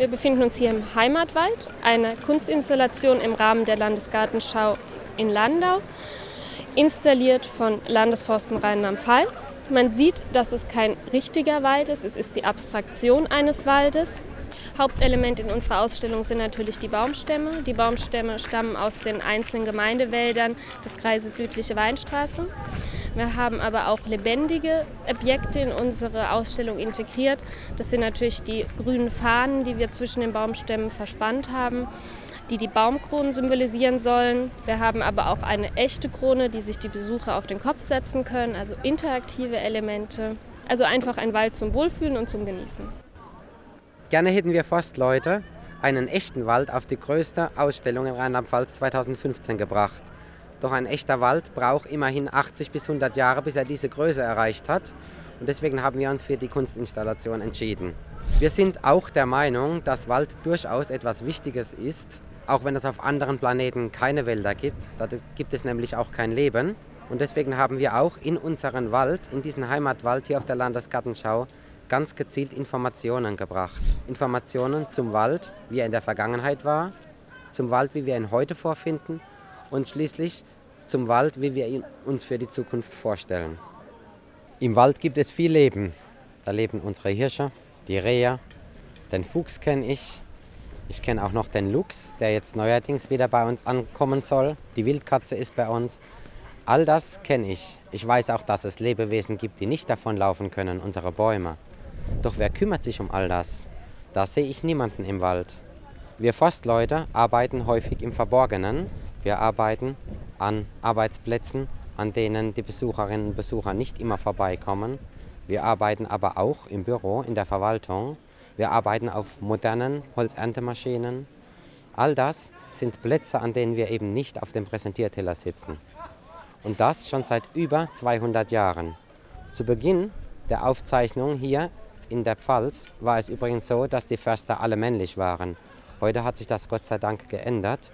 Wir befinden uns hier im Heimatwald, einer Kunstinstallation im Rahmen der Landesgartenschau in Landau, installiert von Landesforsten Rheinland-Pfalz. Man sieht, dass es kein richtiger Wald ist, es ist die Abstraktion eines Waldes. Hauptelement in unserer Ausstellung sind natürlich die Baumstämme. Die Baumstämme stammen aus den einzelnen Gemeindewäldern des Kreises Südliche Weinstraße. Wir haben aber auch lebendige Objekte in unsere Ausstellung integriert. Das sind natürlich die grünen Fahnen, die wir zwischen den Baumstämmen verspannt haben, die die Baumkronen symbolisieren sollen. Wir haben aber auch eine echte Krone, die sich die Besucher auf den Kopf setzen können, also interaktive Elemente. Also einfach ein Wald zum Wohlfühlen und zum Genießen. Gerne hätten wir Forstleute einen echten Wald auf die größte Ausstellung in Rheinland-Pfalz 2015 gebracht. Doch ein echter Wald braucht immerhin 80 bis 100 Jahre, bis er diese Größe erreicht hat. Und deswegen haben wir uns für die Kunstinstallation entschieden. Wir sind auch der Meinung, dass Wald durchaus etwas Wichtiges ist, auch wenn es auf anderen Planeten keine Wälder gibt. Da gibt es nämlich auch kein Leben. Und deswegen haben wir auch in unseren Wald, in diesen Heimatwald hier auf der Landesgartenschau, ganz gezielt Informationen gebracht. Informationen zum Wald, wie er in der Vergangenheit war, zum Wald, wie wir ihn heute vorfinden und schließlich zum Wald, wie wir ihn uns für die Zukunft vorstellen. Im Wald gibt es viel Leben. Da leben unsere Hirsche, die Rehe, den Fuchs kenne ich. Ich kenne auch noch den Luchs, der jetzt neuerdings wieder bei uns ankommen soll. Die Wildkatze ist bei uns. All das kenne ich. Ich weiß auch, dass es Lebewesen gibt, die nicht davonlaufen können, unsere Bäume. Doch wer kümmert sich um all das? Da sehe ich niemanden im Wald. Wir Forstleute arbeiten häufig im Verborgenen wir arbeiten an Arbeitsplätzen, an denen die Besucherinnen und Besucher nicht immer vorbeikommen. Wir arbeiten aber auch im Büro, in der Verwaltung. Wir arbeiten auf modernen Holzerntemaschinen. All das sind Plätze, an denen wir eben nicht auf dem Präsentierteller sitzen. Und das schon seit über 200 Jahren. Zu Beginn der Aufzeichnung hier in der Pfalz war es übrigens so, dass die Förster alle männlich waren. Heute hat sich das Gott sei Dank geändert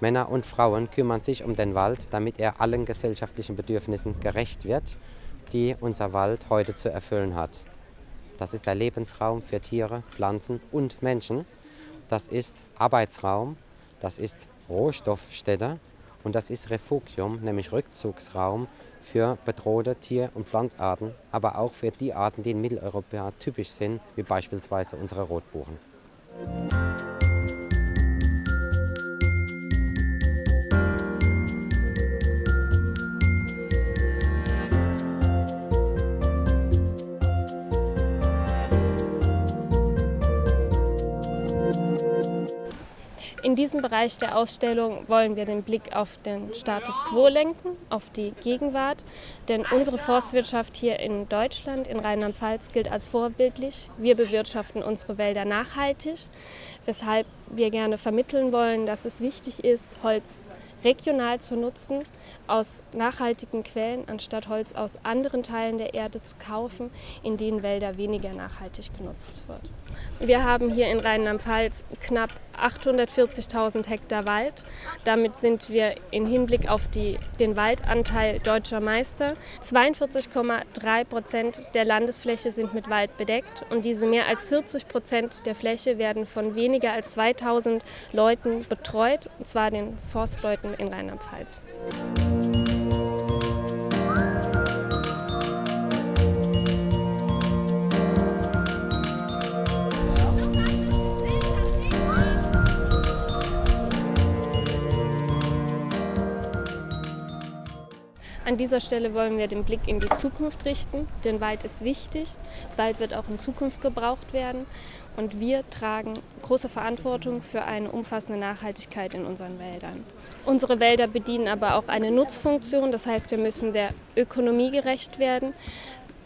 Männer und Frauen kümmern sich um den Wald, damit er allen gesellschaftlichen Bedürfnissen gerecht wird, die unser Wald heute zu erfüllen hat. Das ist der Lebensraum für Tiere, Pflanzen und Menschen. Das ist Arbeitsraum, das ist Rohstoffstätte und das ist Refugium, nämlich Rückzugsraum für bedrohte Tier- und Pflanzarten, aber auch für die Arten, die in Mitteleuropa typisch sind, wie beispielsweise unsere Rotbuchen. In diesem Bereich der Ausstellung wollen wir den Blick auf den Status quo lenken, auf die Gegenwart. Denn unsere Forstwirtschaft hier in Deutschland, in Rheinland-Pfalz, gilt als vorbildlich. Wir bewirtschaften unsere Wälder nachhaltig, weshalb wir gerne vermitteln wollen, dass es wichtig ist, Holz regional zu nutzen, aus nachhaltigen Quellen, anstatt Holz aus anderen Teilen der Erde zu kaufen, in denen Wälder weniger nachhaltig genutzt wird. Wir haben hier in Rheinland-Pfalz knapp 840.000 Hektar Wald. Damit sind wir im Hinblick auf die, den Waldanteil deutscher Meister. 42,3 Prozent der Landesfläche sind mit Wald bedeckt und diese mehr als 40 Prozent der Fläche werden von weniger als 2000 Leuten betreut, und zwar den Forstleuten in Rheinland-Pfalz. An dieser Stelle wollen wir den Blick in die Zukunft richten, denn Wald ist wichtig. Wald wird auch in Zukunft gebraucht werden und wir tragen große Verantwortung für eine umfassende Nachhaltigkeit in unseren Wäldern. Unsere Wälder bedienen aber auch eine Nutzfunktion, das heißt, wir müssen der Ökonomie gerecht werden.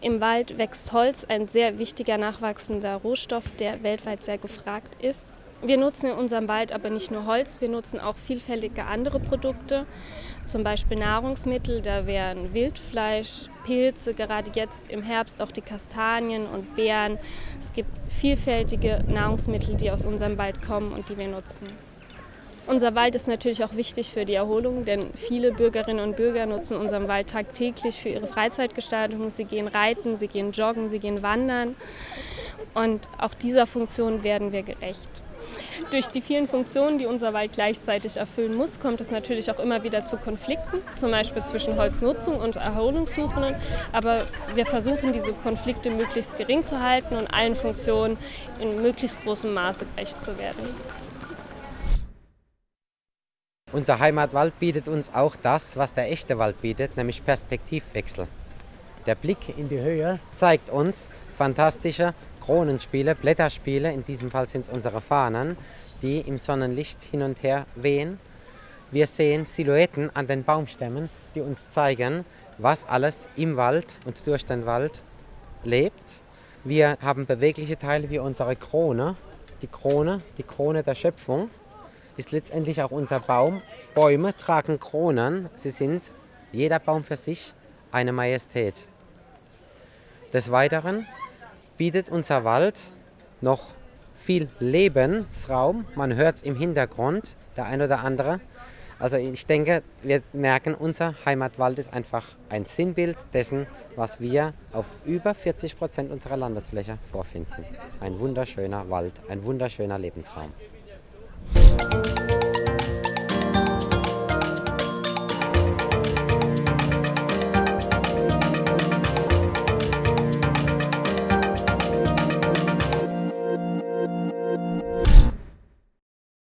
Im Wald wächst Holz, ein sehr wichtiger nachwachsender Rohstoff, der weltweit sehr gefragt ist. Wir nutzen in unserem Wald aber nicht nur Holz, wir nutzen auch vielfältige andere Produkte, zum Beispiel Nahrungsmittel, da wären Wildfleisch, Pilze, gerade jetzt im Herbst auch die Kastanien und Beeren. Es gibt vielfältige Nahrungsmittel, die aus unserem Wald kommen und die wir nutzen. Unser Wald ist natürlich auch wichtig für die Erholung, denn viele Bürgerinnen und Bürger nutzen unseren Wald tagtäglich für ihre Freizeitgestaltung. Sie gehen reiten, sie gehen joggen, sie gehen wandern. Und auch dieser Funktion werden wir gerecht. Durch die vielen Funktionen, die unser Wald gleichzeitig erfüllen muss, kommt es natürlich auch immer wieder zu Konflikten, zum Beispiel zwischen Holznutzung und Erholungssuchenden. Aber wir versuchen, diese Konflikte möglichst gering zu halten und allen Funktionen in möglichst großem Maße gerecht zu werden. Unser Heimatwald bietet uns auch das, was der echte Wald bietet, nämlich Perspektivwechsel. Der Blick in die Höhe zeigt uns fantastische Kronenspiele, Blätterspiele, in diesem Fall sind es unsere Fahnen, die im Sonnenlicht hin und her wehen. Wir sehen Silhouetten an den Baumstämmen, die uns zeigen, was alles im Wald und durch den Wald lebt. Wir haben bewegliche Teile wie unsere Krone. Die Krone, die Krone der Schöpfung, ist letztendlich auch unser Baum. Bäume tragen Kronen. Sie sind, jeder Baum für sich, eine Majestät. Des Weiteren bietet unser Wald noch viel Lebensraum. Man hört es im Hintergrund, der ein oder andere. Also ich denke, wir merken, unser Heimatwald ist einfach ein Sinnbild dessen, was wir auf über 40 Prozent unserer Landesfläche vorfinden. Ein wunderschöner Wald, ein wunderschöner Lebensraum.